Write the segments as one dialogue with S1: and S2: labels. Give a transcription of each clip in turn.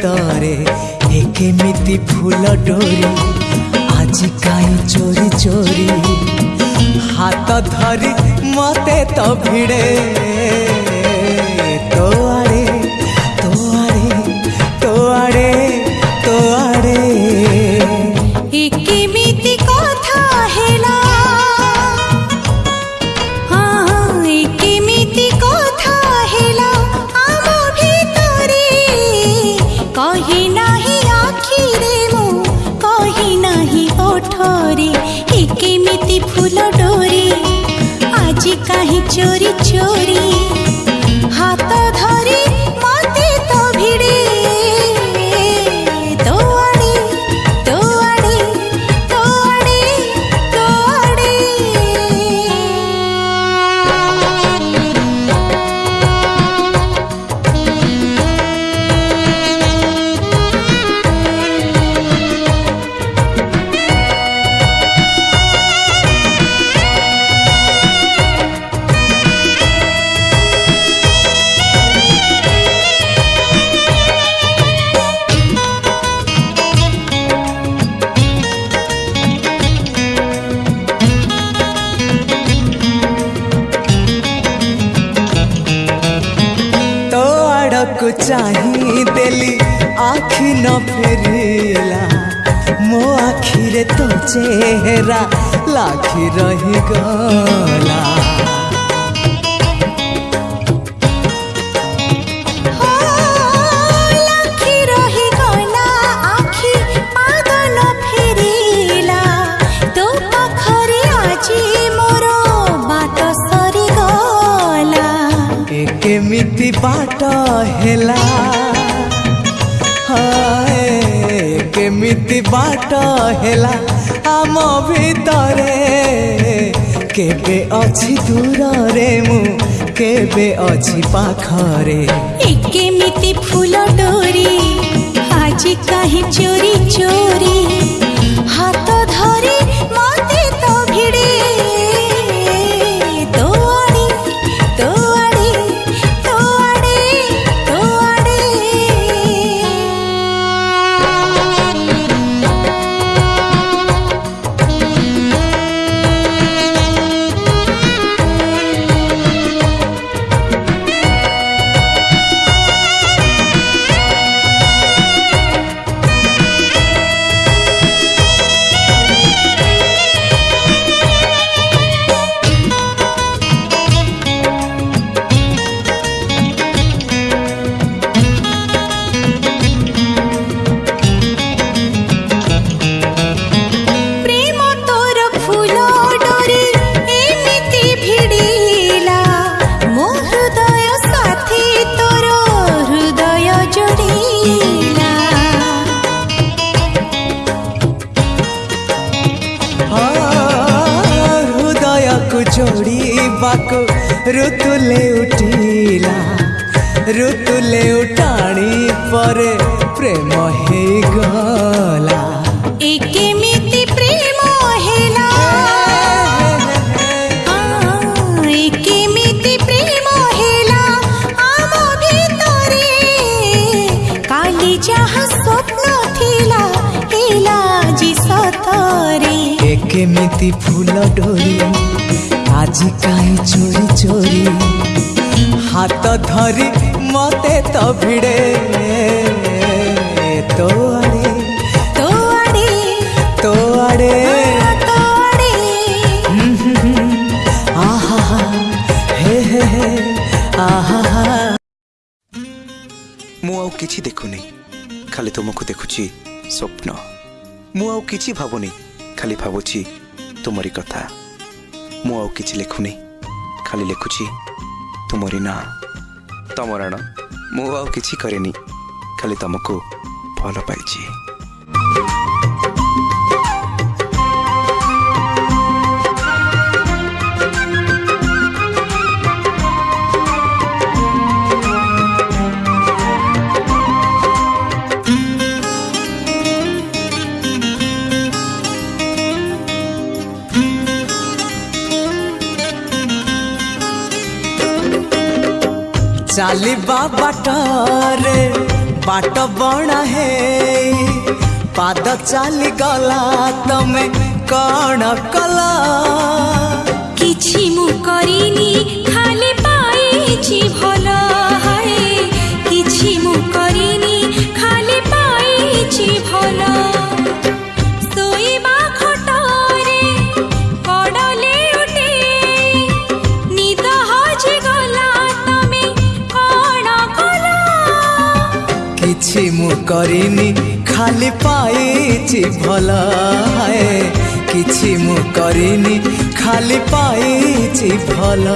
S1: ଭିତରେ ଏ କେମିତି ଫୁଲ ଡୋରି ଆଜି କାହିଁ ଚୋରି ଚୋରି ହାତ ଧରି ମୋତେ ତ ଭିଡ଼େ को चाह देली आखि न फेरिला मो आखिरे तो चेहरा लाखी रही गला बाट होला हाय केमिति बाट होला आम ভিতরে কেবে অছি দূরে মু কেবে অছি পাখরে
S2: কেমিতি ফুল ডোরি আজি কাহি চোরি চোরি হাত ধরে ଯାହା ସ୍ୱପ୍ନ ଥିଲା ହେଲା ଆଜି ସତରେ
S1: ଏ କେମିତି ଫୁଲ ଡୋରି ଆଜି କାହିଁ ଚୋରି ଚୋରି ହାତ ଧରି ମତେ ତ ଭିଡ଼େ ତୋ ଆଡ଼େ
S2: ତୋ ଆଡ଼େ
S1: ତୋ
S2: ଆଡ଼େ
S1: আহা হে হে হে আহা
S3: ମୁଁ ଆଉ କିଛି ଦେଖୁନି ଖାଲି ତୁମକୁ ଦେଖୁଛି ସ୍ୱପ୍ନ ମୁଁ ଆଉ କିଛି ଭାବୁନି ଖାଲି ଭାବୁଛି ତୁମରି କଥା ମୁଁ ଆଉ କିଛି ଲେଖୁନି ଖାଲି ଲେଖୁଛି ତୁମରି ନାଁ ତମର ନାଁ ମୁଁ ଆଉ କିଛି କରେନି ଖାଲି ତମକୁ ଭଲ ପାଇଛି
S1: चलवा बाटर बाट बण है पाद चल गला तमें कण कल
S2: कि मु खाली पाई
S1: করিনি খালি পাইছি ଭଲ କିଛି ମୁଁ କରିନି ଖାଲି ପାଇଛି ଭଲ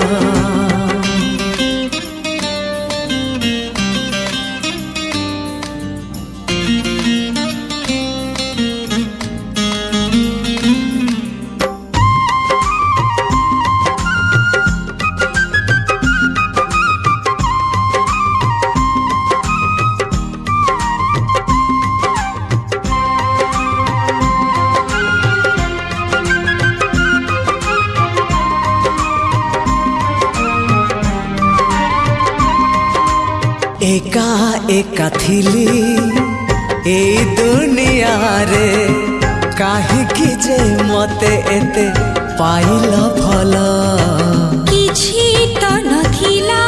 S1: একা একা থিলি এই দুনিয়ারে কাহিকি যে মতে এতে পাইল ভল
S2: কিছু তো নথিলা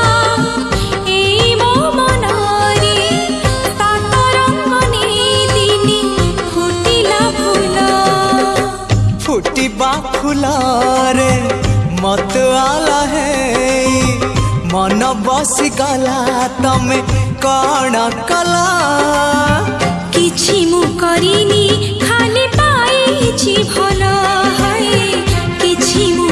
S2: এই মো মনরে তাতর মনে দিনি ফুটিলা ফুল
S1: ফুটিবা ফুলরে মত আলা হে মন বসিগলা তুমি কণ কল
S2: কিছু মু করিনি খালি পাইছি ভাল হয় কিছু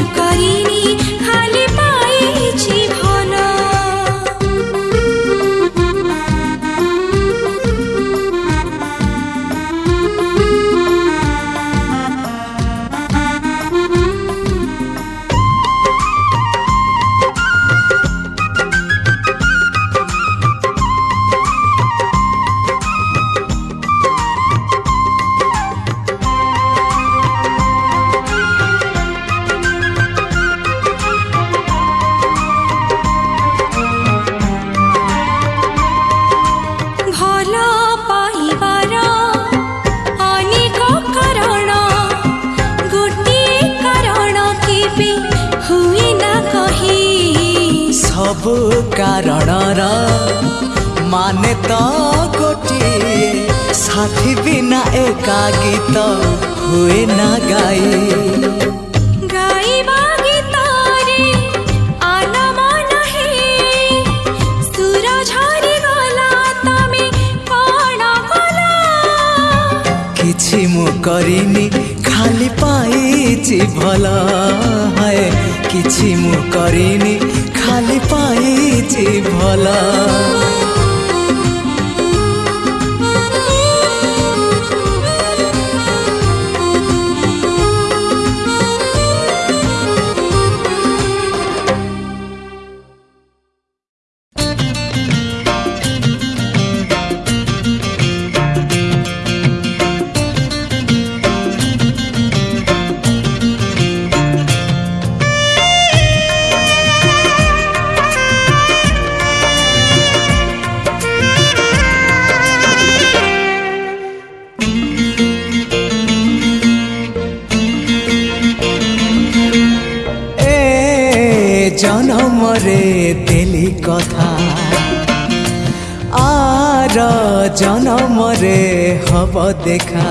S1: হব দেখা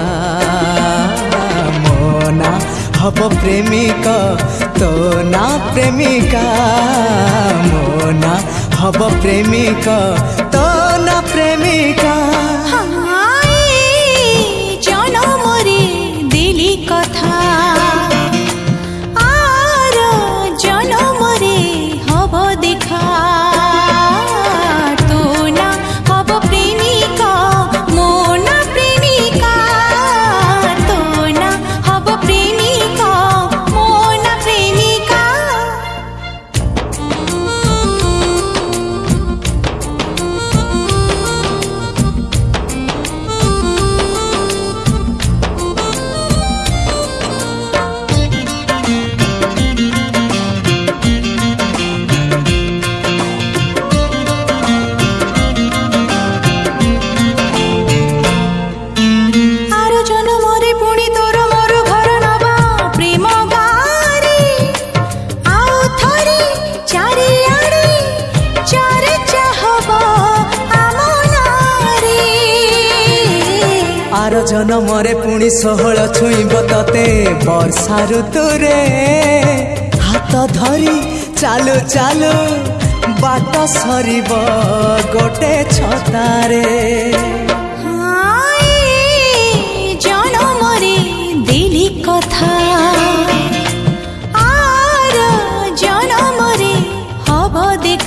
S1: মো না হব প্রেমিক তো না প্রেমিকা মো না হব প্রেমিক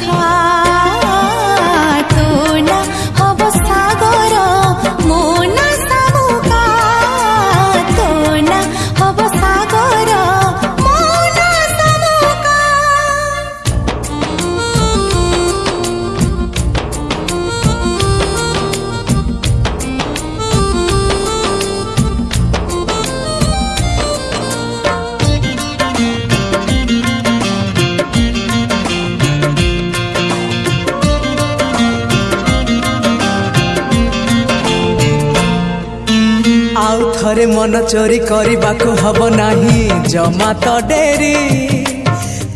S2: দেখা তো না অবস্থা
S1: ଚୋରି କରିବାକୁ ହବ ନାହିଁ ଜମା ତ ଡେରି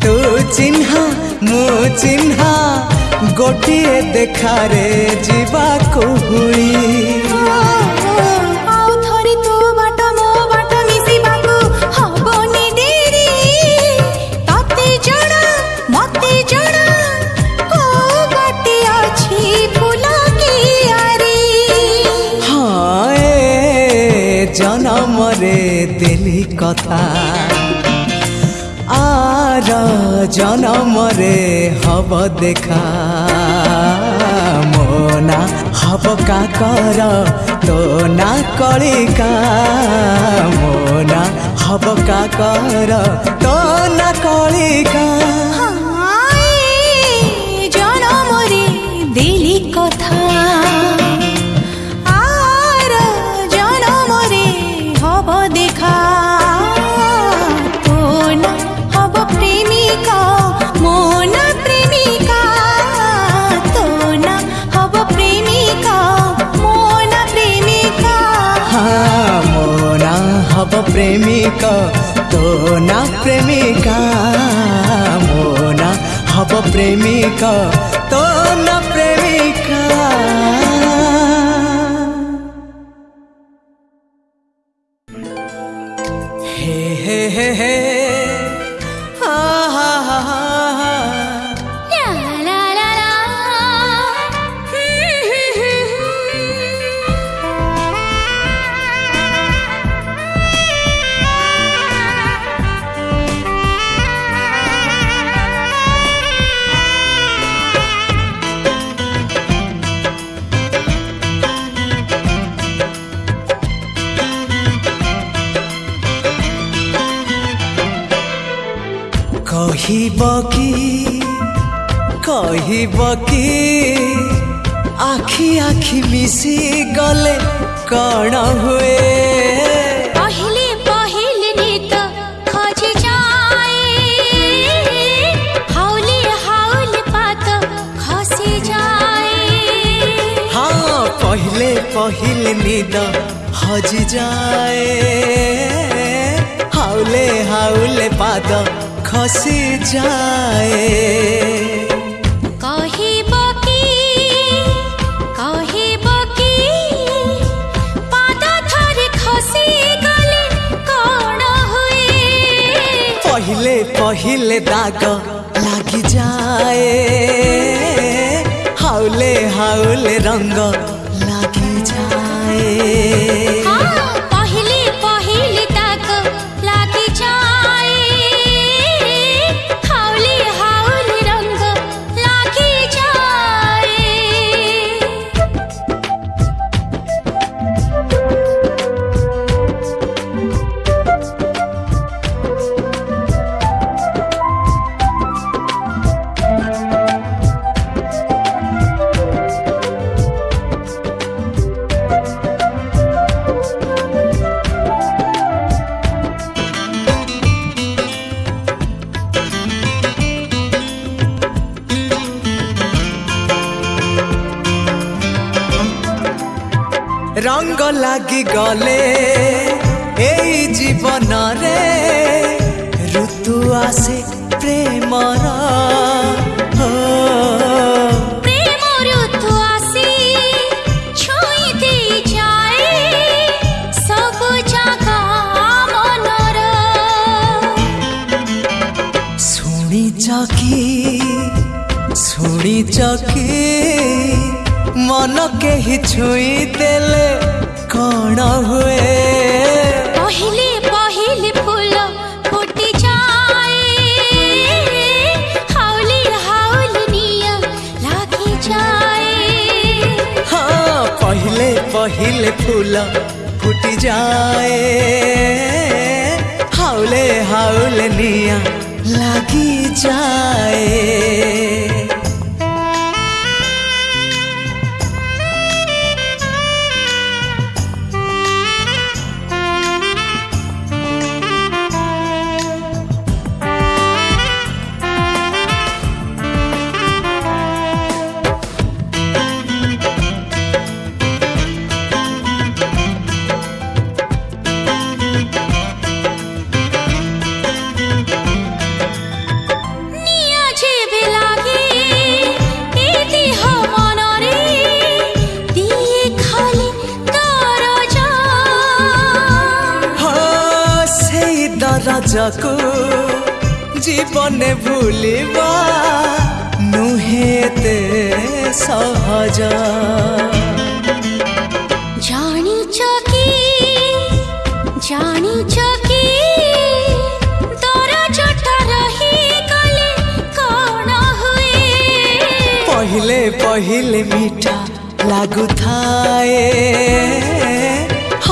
S1: ତୁ ଚିହ୍ନା ମୁଁ ଚିହ୍ନା ଗୋଟିଏ ଦେଖାରେ ଯିବାକୁ ହୁଏ কথা আর জনমরে হব দেখা মো না হব কাকর তো না কলিকা মো না হব কাকর তো না কলিকা প্রেমিক তো না প্রেমিকা মোনা হব প্রেমিক তো না बाकी कही बाकी आखी आखी मिसी गले कण हुए
S2: पहले पहिल नींद हज जाए
S1: हाउले हाँ, हाउले पाद आंखों जाए
S2: कही
S1: पहले पहले दाग लग जाए हाउले हाउले रंग लाग जाए
S2: हाँ।
S1: লাগি গলে এই জীবনরে ঋতু আসে প্রেমর চকি শুনি চকি মন কেহি ছুঁই দেলে प्राण हुए
S2: पहले फूल फुटी जाए हाउली हाउल निया जाए
S1: हाँ पहले पहले फूल फुटी जाए हाउले हाउल निया लगी जाए ସଜକୁ ଜୀବନେ ଭୁଲିବା ନୁହେଁ ଏତେ ସହଜ
S2: ଜାଣିଛ କି ଜାଣିଛ କି
S1: পহিলে পহিলে মিঠা লাগুথায়ে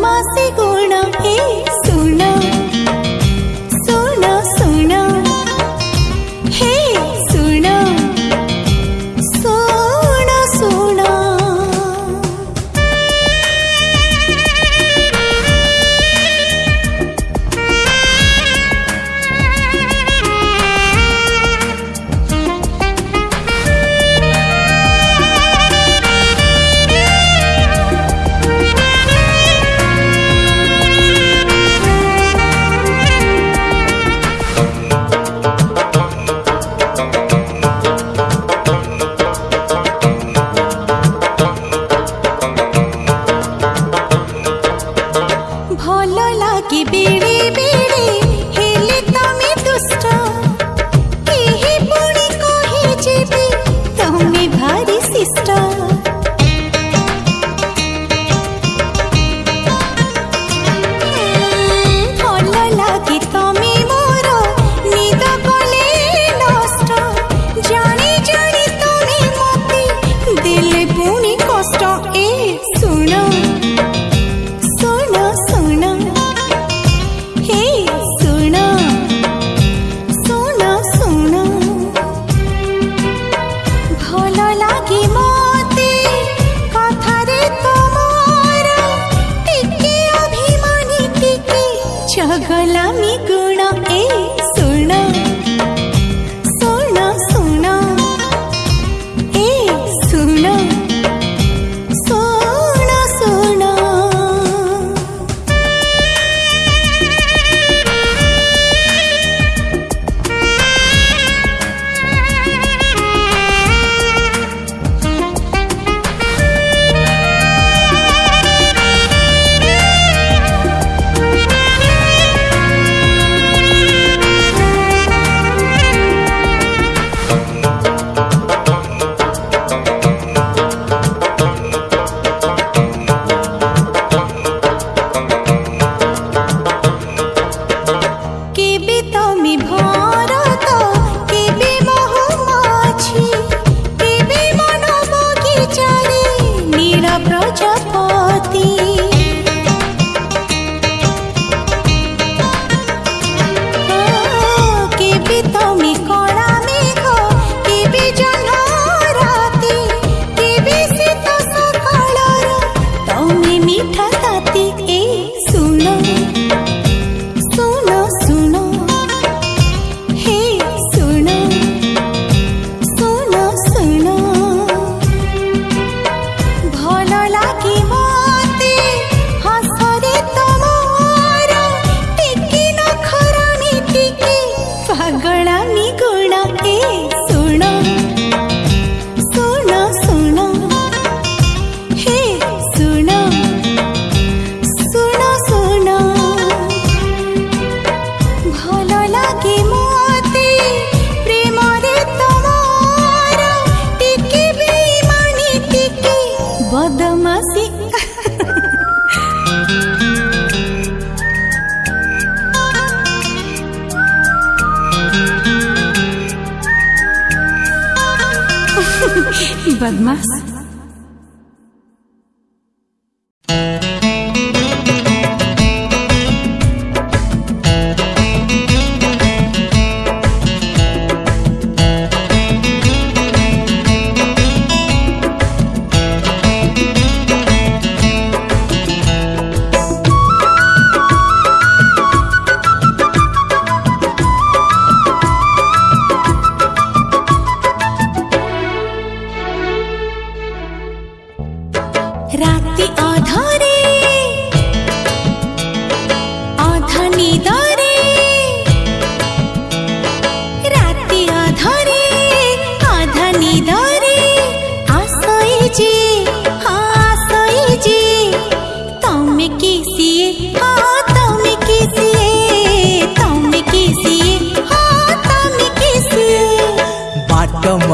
S2: मस्ति गुण के ada masih Bad mas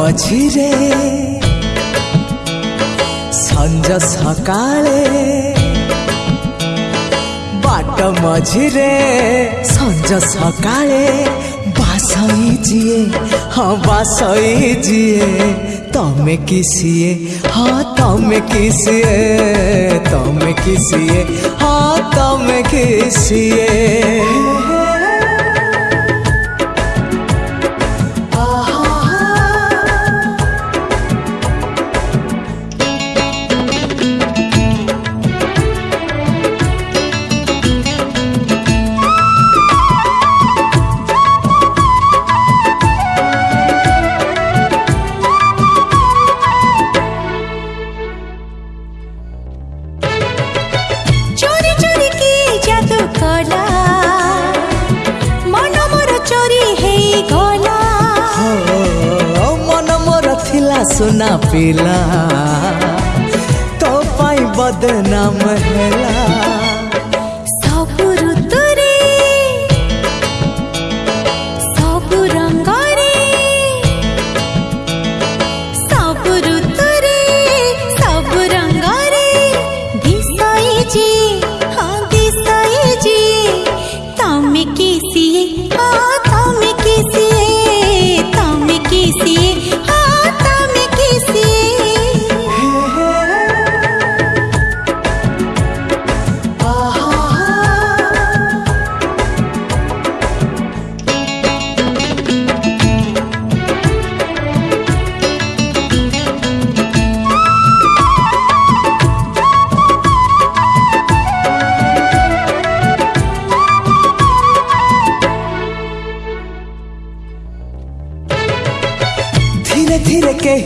S1: मझिरे संज सका बाट मझिरे संज सका बासई जीए हाँ बासई जीए तमें किसीए हाँ तमें किसीए तमें किसीए हाँ तमें किसीए हाँ,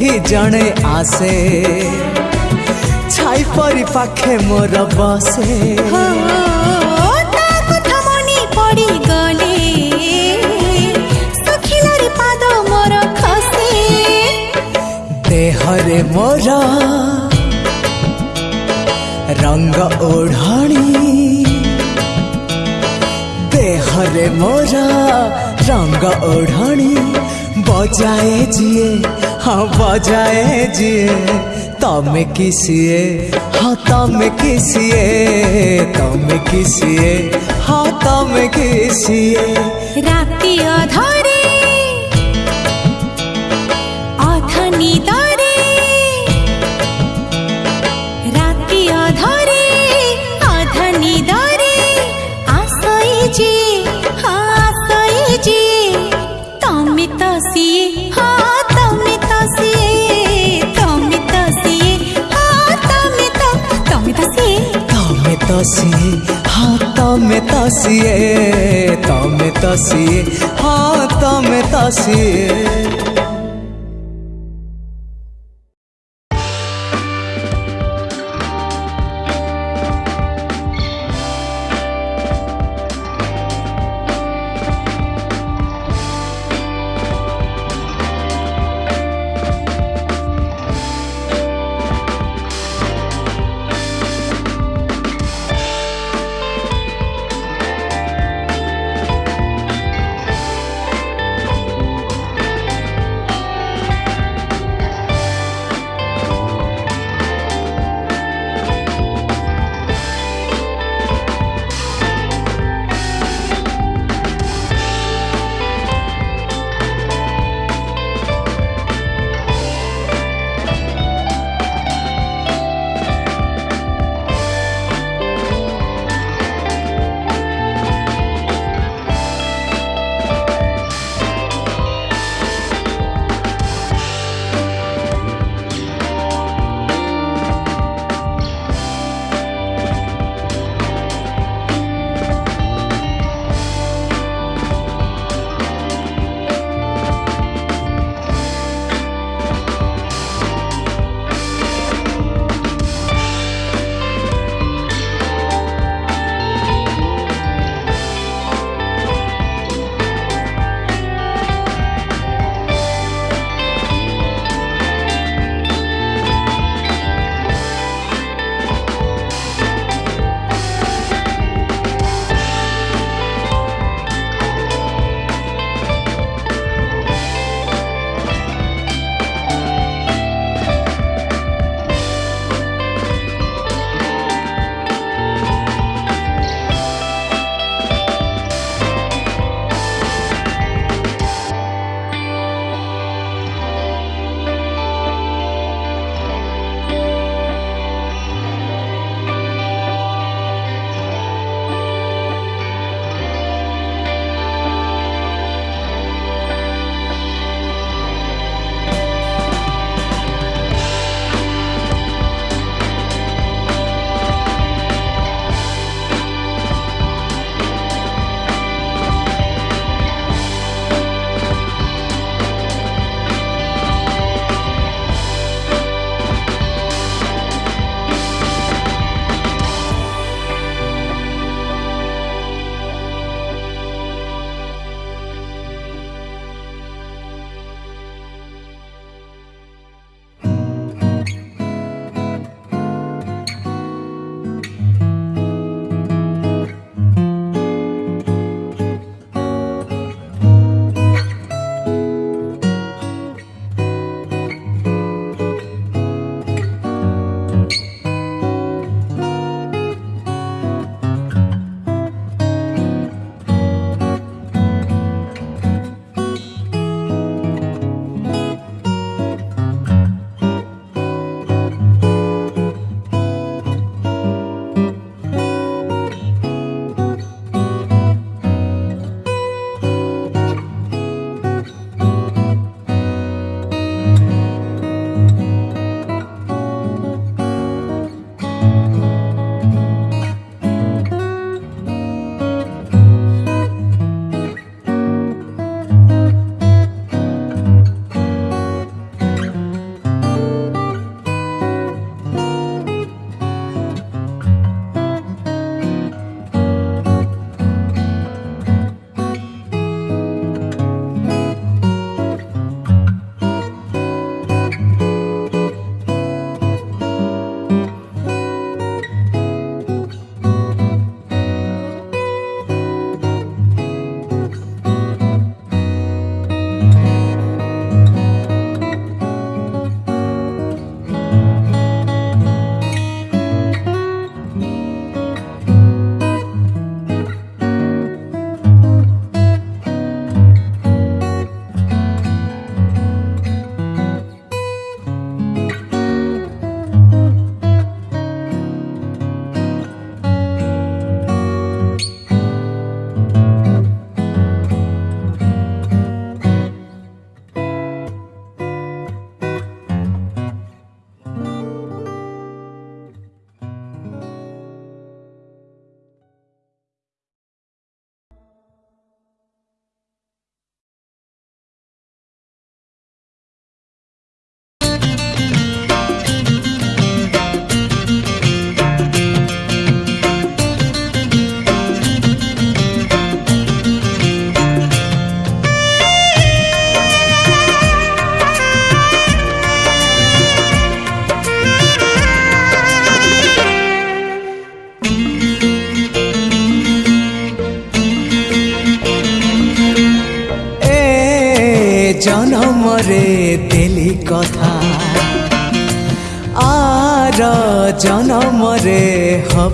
S1: କେହି ଜଣେ ଆସେ ଛାଇ ପରି ପାଖେ ମୋର ବସେ দেহরে মোর রঙ্গ ওঢ়ণী দেহরে মোর রঙ্গ ওঢ়ণী বজায়ে যিয়ে हाँ जाए जी तम किसिए हाँ तम किसिए तम किसिए हाँ तम किसिए
S2: राती अधरी
S1: तासिए हाँ तम तासिए तम तासिए हाँ तम तासिए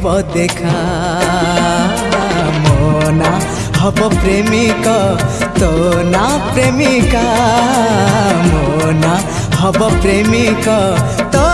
S1: হব দেখা মো না হব প্রেমিক তো না প্রেমিকা মো না হব প্রেমিক তো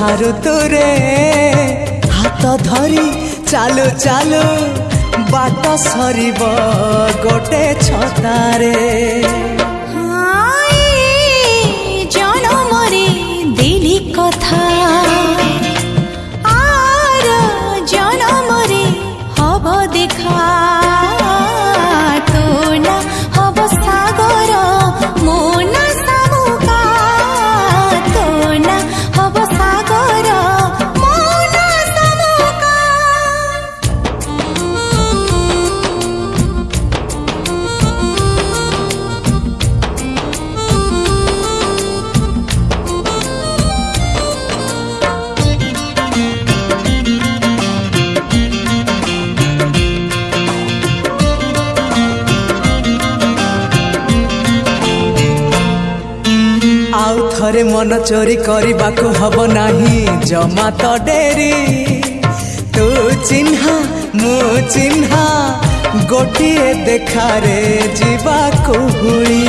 S1: ବର୍ଷା ଋତୁରେ ହାତ ଧରି ଚାଲୁ ଚାଲୁ ବାଟ ସରିବ ଗୋଟେ ଛତାରେ ଜୀବନ ଚୋରି କରିବାକୁ ହବ ନାହିଁ ଜମା ତ ଡେରି ତୁ ଚିହ୍ନା ମୁଁ ଚିହ୍ନା ଗୋଟିଏ ଦେଖାରେ ଯିବାକୁ ହୁଏ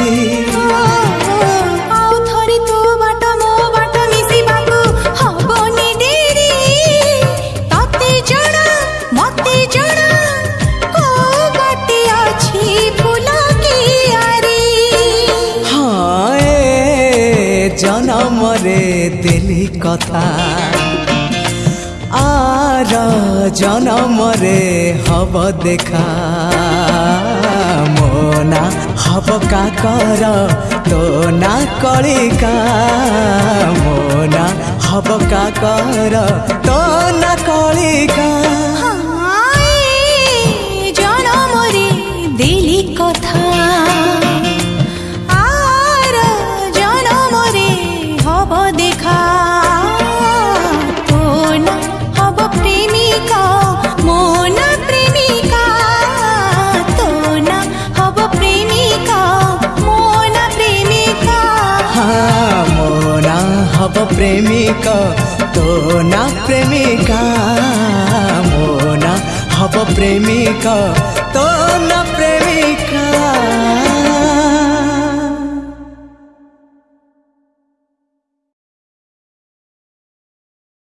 S1: দেলি কথা আর জনমরে হব দেখা মো না হব কাকর তো না কলিকা মো না হব কাকর তো না কলিকা হব প্রেমিক তো না প্রেমিকা মোনা হব প্রেমিক তো না প্রেমিকা